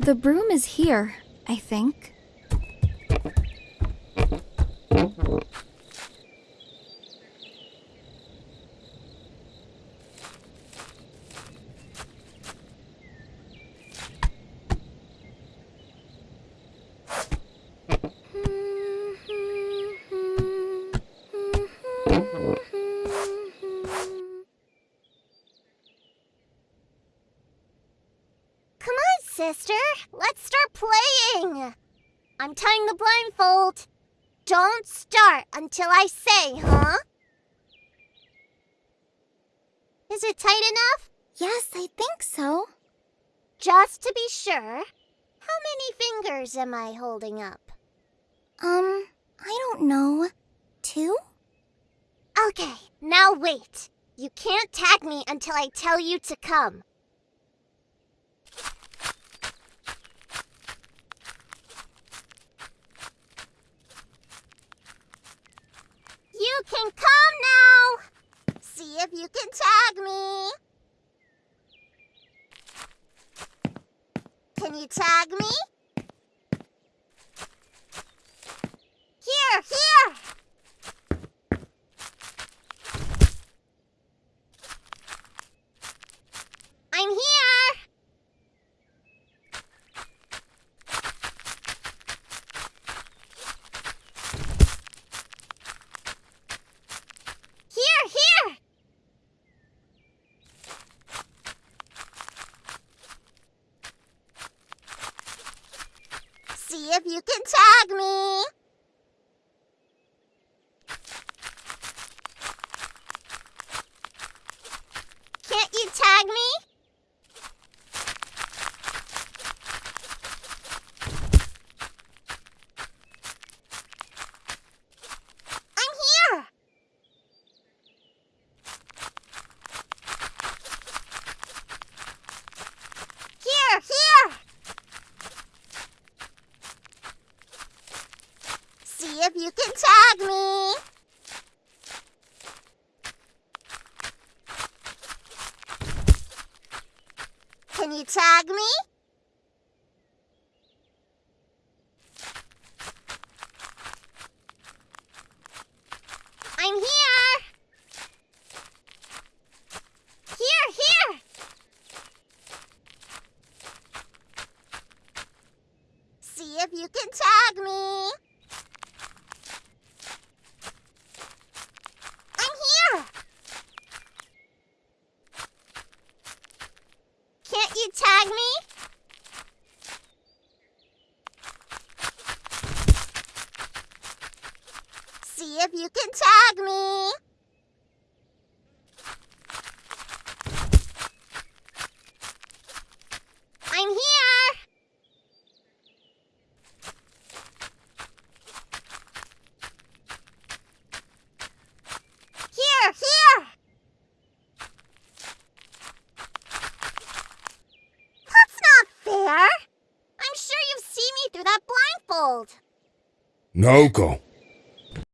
The broom is here, I think. Come sister. Let's start playing. I'm tying the blindfold. Don't start until I say, huh? Is it tight enough? Yes, I think so. Just to be sure. How many fingers am I holding up? Um, I don't know. Two? Okay, now wait. You can't tag me until I tell you to come. You can come now. See if you can tag me. Can you tag me? Here, here. I'm here. Here, here. See if you can tag me. Can't you tag me? I'm here. Here, here. See if you can tag me. Can you tag me? I'm here. Here, here. See if you can tag me. I'm here. Can't you tag me? See if you can tag me. I'm here. Here, here. That's not fair. I'm sure you've seen me through that blindfold. Naoko,